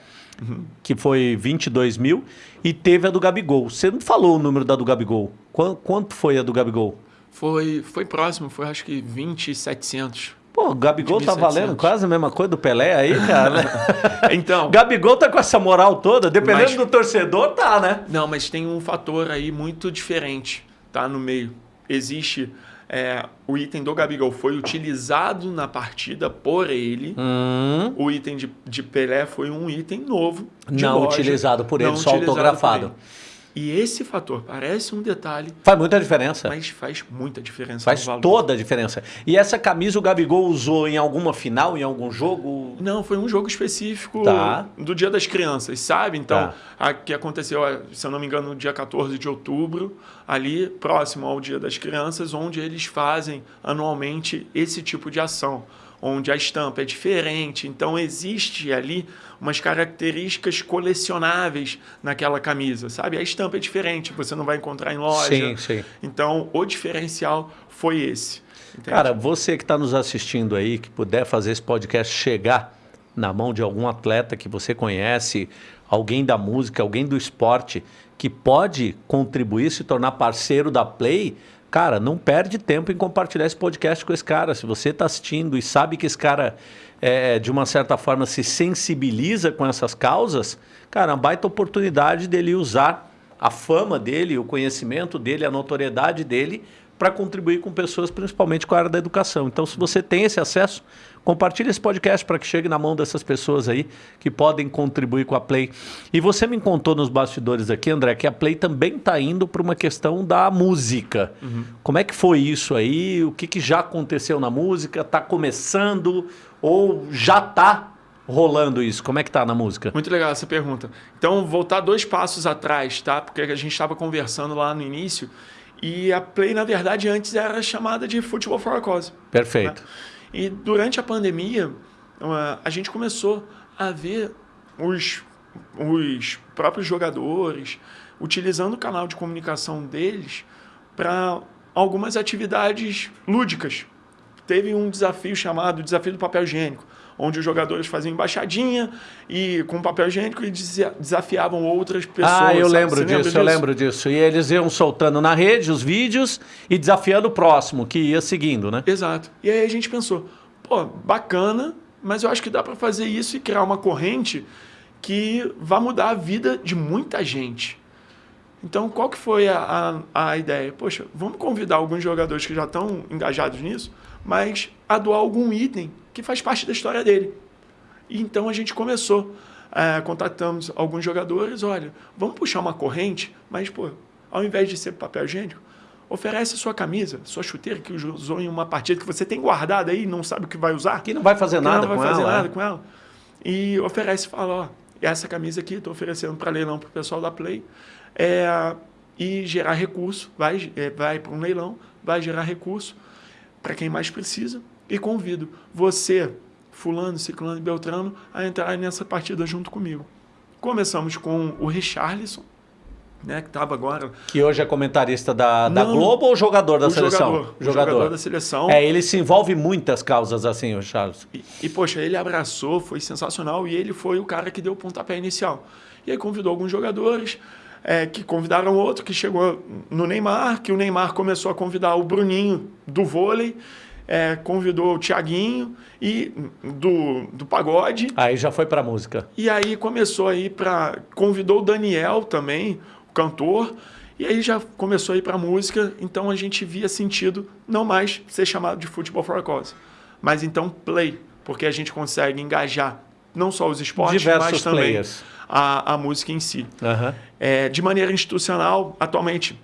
que foi 22 mil, e teve a do Gabigol. Você não falou o número da do Gabigol. Quanto, quanto foi a do Gabigol? Foi, foi próximo, foi acho que 20,700. Pô, o Gabigol tá 1.700. valendo quase a mesma coisa do Pelé aí, cara. Então, Gabigol tá com essa moral toda, dependendo Mas- do torcedor, tá, né? Não, mas tem um fator aí muito diferente, tá? No meio. Existe é, o item do Gabigol foi utilizado na partida por ele. Hum, O item de, de Pelé foi um item novo. Não loja, utilizado por ele, só utilizado por autografado. ele. E esse fator parece um detalhe, faz muita diferença. mas faz muita diferença Faz toda a diferença. E essa camisa o Gabigol usou em alguma final, em algum jogo? Não, foi um jogo específico Tá. do Dia das Crianças, sabe? Então, Tá. a, que aconteceu, se eu não me engano, no dia 14 de outubro, ali próximo ao Dia das Crianças, onde eles fazem anualmente esse tipo de ação, onde a estampa é diferente. Então, existe ali umas características colecionáveis naquela camisa, sabe? A estampa é diferente, você não vai encontrar em loja. Sim, sim. Então, o diferencial foi esse. entende? Cara, você que está nos assistindo aí, que puder fazer esse podcast chegar na mão de algum atleta que você conhece, alguém da música, alguém do esporte, que pode contribuir, se tornar parceiro da Play, cara, não perde tempo em compartilhar esse podcast com esse cara. Se você está assistindo e sabe que esse cara, é, de uma certa forma, se sensibiliza com essas causas, cara, é uma baita oportunidade dele usar a fama dele, o conhecimento dele, a notoriedade dele para contribuir com pessoas, principalmente com a área da educação. Então, se você tem esse acesso, compartilhe esse podcast para que chegue na mão dessas pessoas aí que podem contribuir com a Play. E você me contou nos bastidores aqui, André, que a Play também está indo para uma questão da música. Uhum. Como é que foi isso aí? O que, que já aconteceu na música? Está começando ou já está rolando isso? Como é que tá na música? Muito legal essa pergunta. Então, voltar dois passos atrás, tá? Porque a gente estava conversando lá no início e a Play, na verdade, antes era chamada de Futebol for a Cause. Perfeito. Né? E durante a pandemia, a gente começou a ver os, os próprios jogadores utilizando o canal de comunicação deles para algumas atividades lúdicas. Teve um desafio chamado Desafio do Papel Higiênico, onde os jogadores faziam embaixadinha e com papel higiênico e desafiavam outras pessoas. Ah, eu lembro disso, disso, eu lembro disso. E eles iam soltando na rede os vídeos e desafiando o próximo, que ia seguindo, né? Exato. E aí a gente pensou, pô, bacana, mas eu acho que dá para fazer isso e criar uma corrente que vai mudar a vida de muita gente. Então, qual que foi a, a, a ideia? Poxa, vamos convidar alguns jogadores que já estão engajados nisso, mas a doar algum item que faz parte da história dele. E então a gente começou, é, contatamos alguns jogadores, olha, vamos puxar uma corrente, mas pô, ao invés de ser papel higiênico, oferece a sua camisa, sua chuteira que usou em uma partida que você tem guardada aí, não sabe o que vai usar. Que não vai fazer nada não vai fazer ela, nada é? com ela. E oferece, fala, ó, essa camisa aqui estou oferecendo para leilão para o pessoal da Play. É, e gerar recurso, vai, é, vai para um leilão, vai gerar recurso para quem mais precisa e convido você, fulano, ciclano e beltrano, a entrar nessa partida junto comigo. Começamos com o Richarlison, né, que estava agora... Que hoje é comentarista da, da Globo ou jogador da seleção? Jogador, jogador. jogador da seleção. É, ele se envolve em muitas causas assim, o Charles. E, e, poxa, ele abraçou, foi sensacional, e ele foi o cara que deu o pontapé inicial. E aí convidou alguns jogadores, é, que convidaram outro, que chegou no Neymar, que o Neymar começou a convidar o Bruninho do vôlei, é, convidou o Tiaguinho e do, do pagode. Aí já foi para música. E aí começou aí para convidou o Daniel também, o cantor. E aí já começou a ir para música, então a gente via sentido não mais ser chamado de futebol for a cause, mas então play, porque a gente consegue engajar não só os esportes, Diversos mas também a, a, música em si. Uhum. É, de maneira institucional, atualmente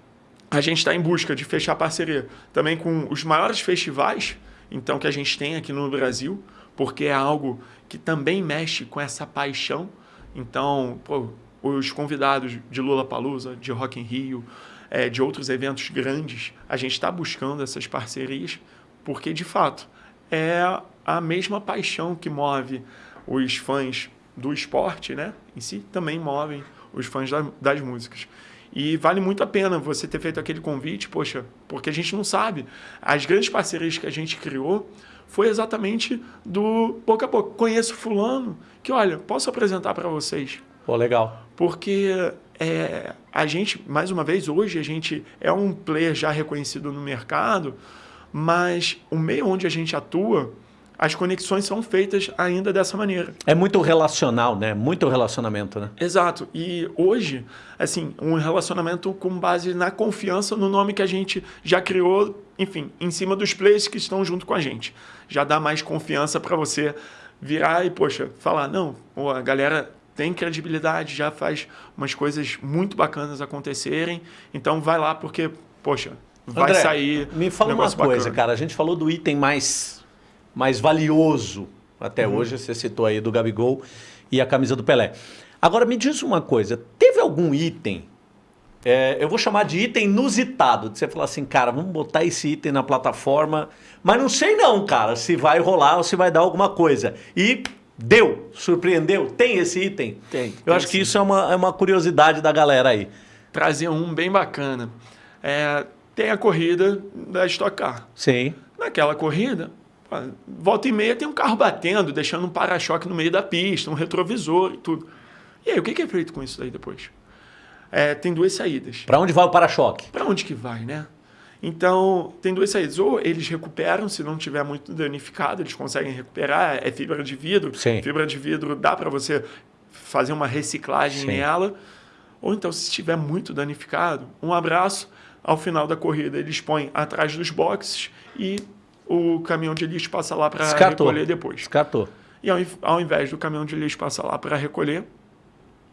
a gente está em busca de fechar parceria também com os maiores festivais então que a gente tem aqui no Brasil, porque é algo que também mexe com essa paixão. Então, pô, os convidados de Lula Palusa, de Rock in Rio, é, de outros eventos grandes, a gente está buscando essas parcerias, porque de fato é a mesma paixão que move os fãs do esporte, né? Em si, também movem os fãs da, das músicas. E vale muito a pena você ter feito aquele convite, poxa, porque a gente não sabe. As grandes parcerias que a gente criou foi exatamente do boca a boca. Conheço fulano que, olha, posso apresentar para vocês. Pô, legal. Porque é, a gente, mais uma vez, hoje a gente é um player já reconhecido no mercado, mas o meio onde a gente atua as conexões são feitas ainda dessa maneira. É muito relacional, né? Muito relacionamento, né? Exato. E hoje, assim, um relacionamento com base na confiança no nome que a gente já criou, enfim, em cima dos players que estão junto com a gente. Já dá mais confiança para você virar e, poxa, falar, não, a galera tem credibilidade, já faz umas coisas muito bacanas acontecerem, então vai lá porque, poxa, vai André, sair. Me fala um uma coisa, bacana. cara. A gente falou do item mais mais valioso até uhum. hoje. Você citou aí do Gabigol e a camisa do Pelé. Agora me diz uma coisa: teve algum item? É, eu vou chamar de item inusitado. De você falar assim, cara, vamos botar esse item na plataforma, mas não sei não, cara, se vai rolar ou se vai dar alguma coisa. E deu, surpreendeu, tem esse item? Tem. Eu tem acho sim. que isso é uma, é uma curiosidade da galera aí. Trazer um bem bacana. É, tem a corrida da Stock Car. Sim. Naquela corrida, Volta e meia tem um carro batendo, deixando um para-choque no meio da pista, um retrovisor e tudo. E aí, o que é feito com isso daí depois? É, tem duas saídas. Para onde vai o para-choque? Para onde que vai, né? Então, tem duas saídas. Ou eles recuperam, se não tiver muito danificado, eles conseguem recuperar. É fibra de vidro. Sim. Fibra de vidro dá para você fazer uma reciclagem Sim. nela. Ou então, se estiver muito danificado, um abraço. Ao final da corrida, eles põem atrás dos boxes e o caminhão de lixo passa lá para recolher depois. Descartou. E ao, ao invés do caminhão de lixo passar lá para recolher,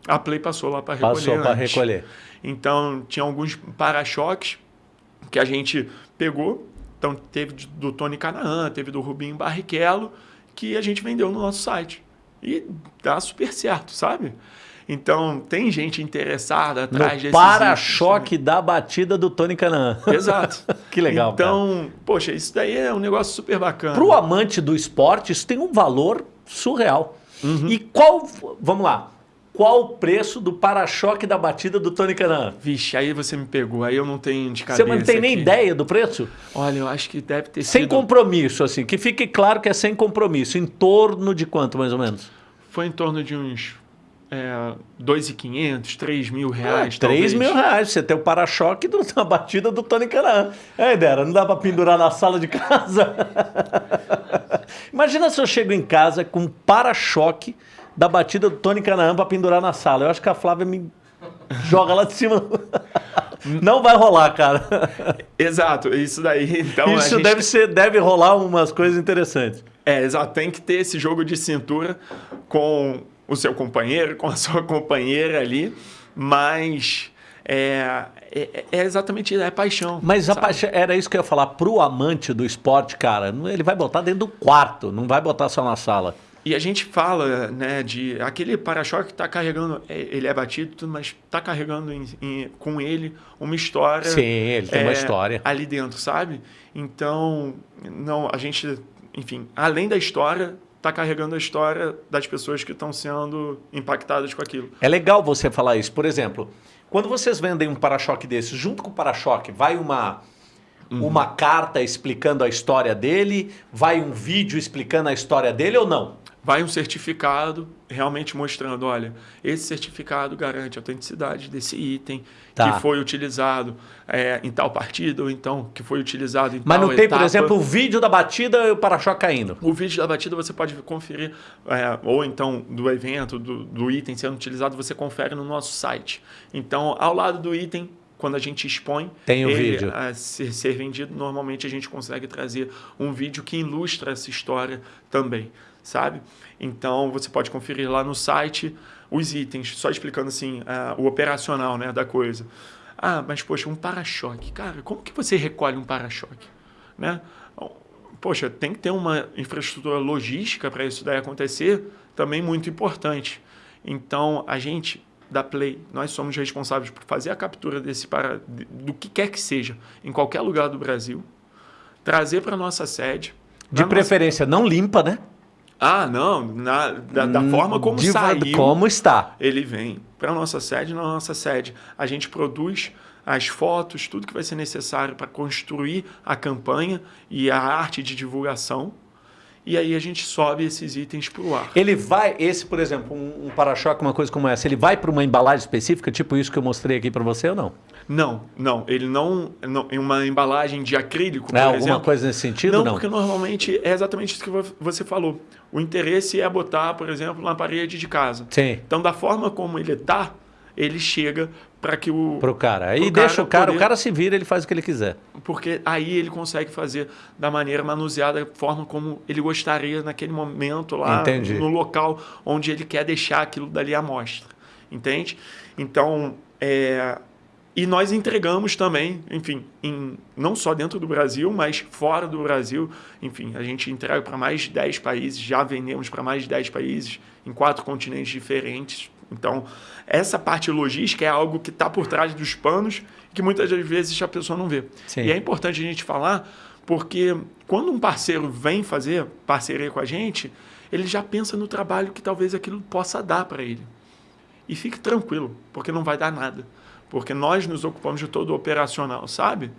a Play passou lá para recolher. Passou para recolher. Então, tinha alguns para-choques que a gente pegou. Então, teve do Tony Canaan, teve do Rubinho Barrichello, que a gente vendeu no nosso site. E dá super certo, sabe? Então, tem gente interessada atrás no para-choque da batida do Tony Canan. Exato. que legal, Então, cara. poxa, isso daí é um negócio super bacana. Para o amante do esporte, isso tem um valor surreal. Uhum. E qual, vamos lá, qual o preço do para-choque da batida do Tony Canan? Vixe, aí você me pegou, aí eu não tenho de cabeça Você não tem nem aqui. ideia do preço? Olha, eu acho que deve ter sem sido... Sem compromisso, assim, que fique claro que é sem compromisso. Em torno de quanto, mais ou menos? Foi em torno de uns é, 2.500, 3 mil reais. Ah, 3 mil reais. Você tem o para-choque da batida do Tony Canan. É, Dera, não dá para pendurar na sala de casa? Imagina se eu chego em casa com um para-choque da batida do Tony Canaan para pendurar na sala. Eu acho que a Flávia me joga lá de cima. Não vai rolar, cara. Exato, isso daí. Então, isso gente... deve, ser, deve rolar umas coisas interessantes. É, exato. Tem que ter esse jogo de cintura com o seu companheiro, com a sua companheira ali, mas é, é, é exatamente isso, é paixão. Mas a paixão, era isso que eu ia falar, pro amante do esporte, cara, ele vai botar dentro do quarto, não vai botar só na sala. E a gente fala, né, de aquele para-choque que está carregando, é, ele é batido, mas está carregando em, em, com ele uma história. Sim, ele tem é, uma história. Ali dentro, sabe? Então, não, a gente, enfim, além da história, está carregando a história das pessoas que estão sendo impactadas com aquilo. É legal você falar isso. Por exemplo, quando vocês vendem um para-choque desse, junto com o para-choque, vai uma, uhum. uma carta explicando a história dele, vai um vídeo explicando a história dele ou não? Vai um certificado realmente mostrando, olha, esse certificado garante a autenticidade desse item tá. que foi utilizado é, em tal partida ou então que foi utilizado em Mas tal não tem, etapa. por exemplo, o vídeo da batida e o para-choque caindo? O vídeo da batida você pode conferir, é, ou então do evento, do, do item sendo utilizado, você confere no nosso site. Então, ao lado do item, quando a gente expõe Tem o ele vídeo. a ser, ser vendido, normalmente a gente consegue trazer um vídeo que ilustra essa história também sabe? Então você pode conferir lá no site os itens, só explicando assim uh, o operacional né, da coisa. Ah, mas poxa, um para-choque. Cara, como que você recolhe um para-choque? Né? Poxa, tem que ter uma infraestrutura logística para isso daí acontecer, também muito importante. Então, a gente da Play, nós somos responsáveis por fazer a captura desse para do que quer que seja, em qualquer lugar do Brasil, trazer para nossa sede. De preferência nossa... não limpa, né? Ah, não, na, da, da hum, forma como de, saiu. Como está. Ele vem para a nossa sede, na nossa sede. A gente produz as fotos, tudo que vai ser necessário para construir a campanha e a arte de divulgação. E aí a gente sobe esses itens para o ar. Ele vai, esse, por exemplo, um, um para-choque, uma coisa como essa, ele vai para uma embalagem específica, tipo isso que eu mostrei aqui para você ou não? Não, não. Ele não, não. Em uma embalagem de acrílico, é, alguma exemplo, coisa nesse sentido? Não, não, porque normalmente é exatamente isso que você falou. O interesse é botar, por exemplo, na parede de casa. Sim. Então, da forma como ele está, ele chega para que o pro cara aí deixa o cara poder, o cara se vira ele faz o que ele quiser porque aí ele consegue fazer da maneira manuseada da forma como ele gostaria naquele momento lá Entendi. no local onde ele quer deixar aquilo dali à mostra entende então é, e nós entregamos também, enfim, em, não só dentro do Brasil, mas fora do Brasil. Enfim, a gente entrega para mais de 10 países, já vendemos para mais de 10 países, em quatro continentes diferentes. Então, essa parte logística é algo que está por trás dos panos que muitas das vezes a pessoa não vê. Sim. E é importante a gente falar, porque quando um parceiro vem fazer parceria com a gente, ele já pensa no trabalho que talvez aquilo possa dar para ele. E fique tranquilo, porque não vai dar nada porque nós nos ocupamos de todo o operacional, sabe?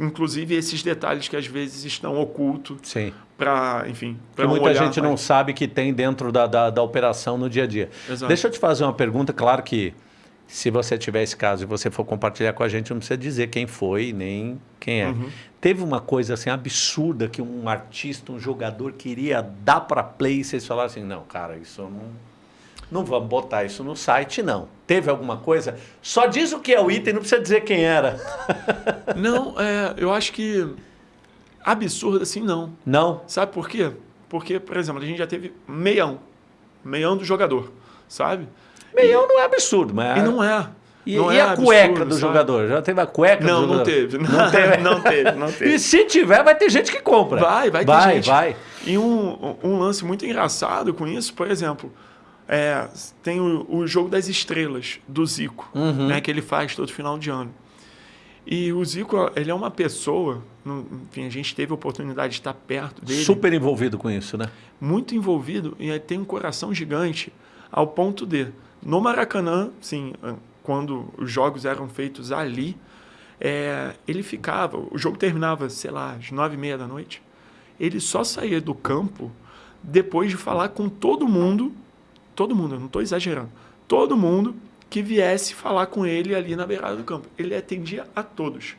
Inclusive esses detalhes que às vezes estão ocultos para, enfim, para muita olhar, gente não sabe que tem dentro da, da, da, operação no dia a dia. Exato. Deixa eu te fazer uma pergunta, claro que se você tiver esse caso e você for compartilhar com a gente, não precisa dizer quem foi nem quem é. Uhum. Teve uma coisa assim absurda que um artista, um jogador queria dar para play e vocês falaram assim, não, cara, isso não Não vamos botar isso no site, não. Teve alguma coisa? Só diz o que é o item, não precisa dizer quem era. Não, é, eu acho que absurdo assim não. Não? Sabe por quê? Porque, por exemplo, a gente já teve meião. Meião do jogador, sabe? Meião não é absurdo, mas... E não é. E, não e é a cueca absurdo, do sabe? jogador? Já teve a cueca Não, do não jogador? teve. Não teve? não teve, não teve. E se tiver, vai ter gente que compra. Vai, vai ter vai, gente. Vai, E um, um lance muito engraçado com isso, por exemplo, é, tem o, o jogo das estrelas do Zico, Uhum. né, que ele faz todo final de ano. E o Zico, ele é uma pessoa, enfim, a gente teve a oportunidade de estar perto dele, Super envolvido com isso, né? muito envolvido e tem um coração gigante ao ponto de, no Maracanã, sim, quando os jogos eram feitos ali, é, ele ficava, o jogo terminava, sei lá, às nove e meia da noite, ele só saía do campo depois de falar com todo mundo, todo mundo, eu não estou exagerando, todo mundo que viesse falar com ele ali na beirada do campo. Ele atendia a todos.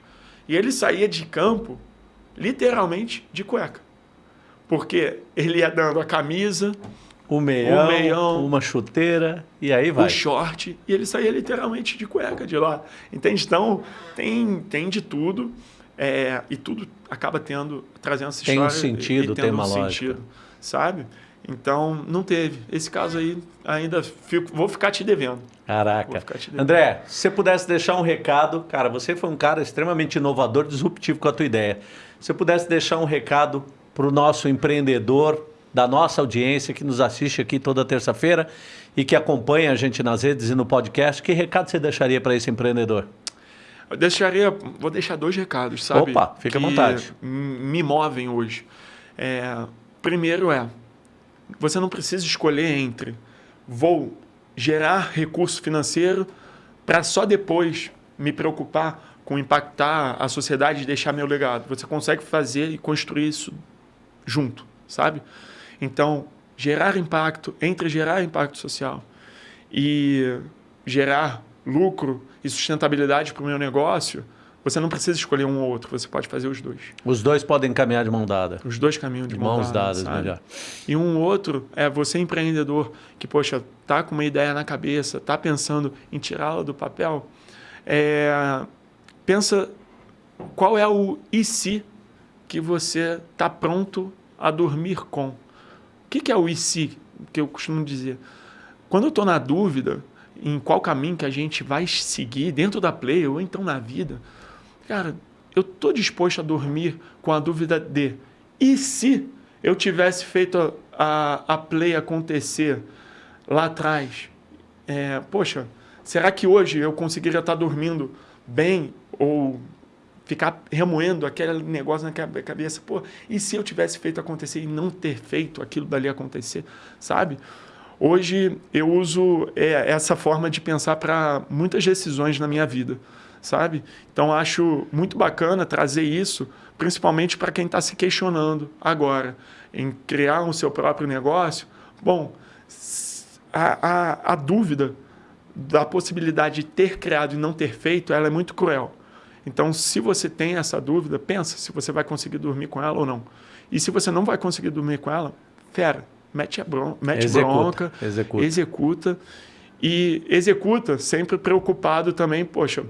E ele saía de campo, literalmente, de cueca. Porque ele ia dando a camisa, O meião, O meião. uma chuteira e aí vai. o short, e ele saía literalmente de cueca de lá. Entende? Então, tem, tem de tudo. é, e tudo acaba tendo, trazendo essa Tem um história. e- sentido, e tem uma um lógica. sentido, sabe? Então, não teve. Esse caso aí, ainda fico, vou ficar te devendo. Caraca. te devendo. André, se você pudesse deixar um recado, cara, você foi um cara extremamente inovador, disruptivo com a tua ideia. Se você pudesse deixar um recado para o nosso empreendedor, da nossa audiência que nos assiste aqui toda terça-feira e que acompanha a gente nas redes e no podcast, que recado você deixaria para esse empreendedor? Eu deixaria, vou deixar dois recados, sabe? Opa, fica à vontade. Me movem hoje. É, primeiro é, você não precisa escolher entre vou gerar recurso financeiro para só depois me preocupar com impactar a sociedade e deixar meu legado. Você consegue fazer e construir isso junto, sabe? Então, gerar impacto, entre gerar impacto social e gerar lucro e sustentabilidade para o meu negócio, você não precisa escolher um ou outro, você pode fazer os dois. Os dois podem caminhar de mão dada. Os dois caminhos de De mão mãos dada, dadas, sabe? melhor. E um outro é você empreendedor que, poxa, tá com uma ideia na cabeça, tá pensando em tirá-la do papel, é, pensa qual é o e se que você está pronto a dormir com. O que, que é o e se que eu costumo dizer? Quando eu estou na dúvida em qual caminho que a gente vai seguir dentro da play ou então na vida, cara, eu estou disposto a dormir com a dúvida de e se eu tivesse feito a, a, a play acontecer lá atrás? É, poxa, será que hoje eu conseguiria estar dormindo bem ou ficar remoendo aquele negócio na cabe- cabeça? Pô, e se eu tivesse feito acontecer e não ter feito aquilo dali acontecer, sabe? Hoje eu uso é, essa forma de pensar para muitas decisões na minha vida, sabe? Então acho muito bacana trazer isso, principalmente para quem está se questionando agora em criar o seu próprio negócio. Bom, a, a, a dúvida da possibilidade de ter criado e não ter feito, ela é muito cruel. Então, se você tem essa dúvida, pensa se você vai conseguir dormir com ela ou não. E se você não vai conseguir dormir com ela, fera, mete a bron mete Executa, bronca, executa. executa e executa sempre preocupado também, poxa,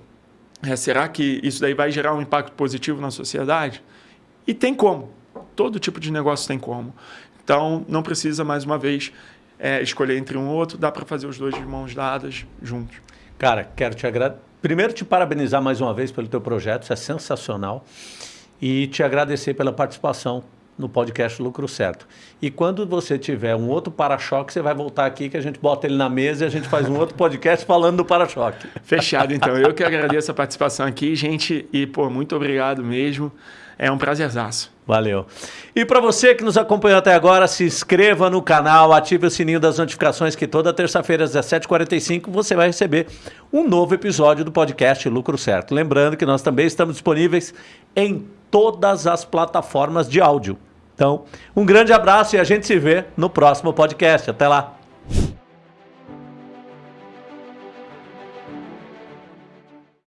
é, será que isso daí vai gerar um impacto positivo na sociedade? E tem como. Todo tipo de negócio tem como. Então, não precisa, mais uma vez, é, escolher entre um ou outro. Dá para fazer os dois de mãos dadas juntos. Cara, quero te agradecer. Primeiro, te parabenizar mais uma vez pelo teu projeto, isso é sensacional. E te agradecer pela participação no podcast Lucro Certo. E quando você tiver um outro para-choque, você vai voltar aqui que a gente bota ele na mesa e a gente faz um outro podcast falando do para-choque. Fechado, então. Eu que agradeço a participação aqui, gente. E, pô, muito obrigado mesmo. É um prazerzaço. Valeu. E para você que nos acompanhou até agora, se inscreva no canal, ative o sininho das notificações que toda terça-feira às 17h45 você vai receber um novo episódio do podcast Lucro Certo. Lembrando que nós também estamos disponíveis em todas as plataformas de áudio. Então, um grande abraço e a gente se vê no próximo podcast. Até lá.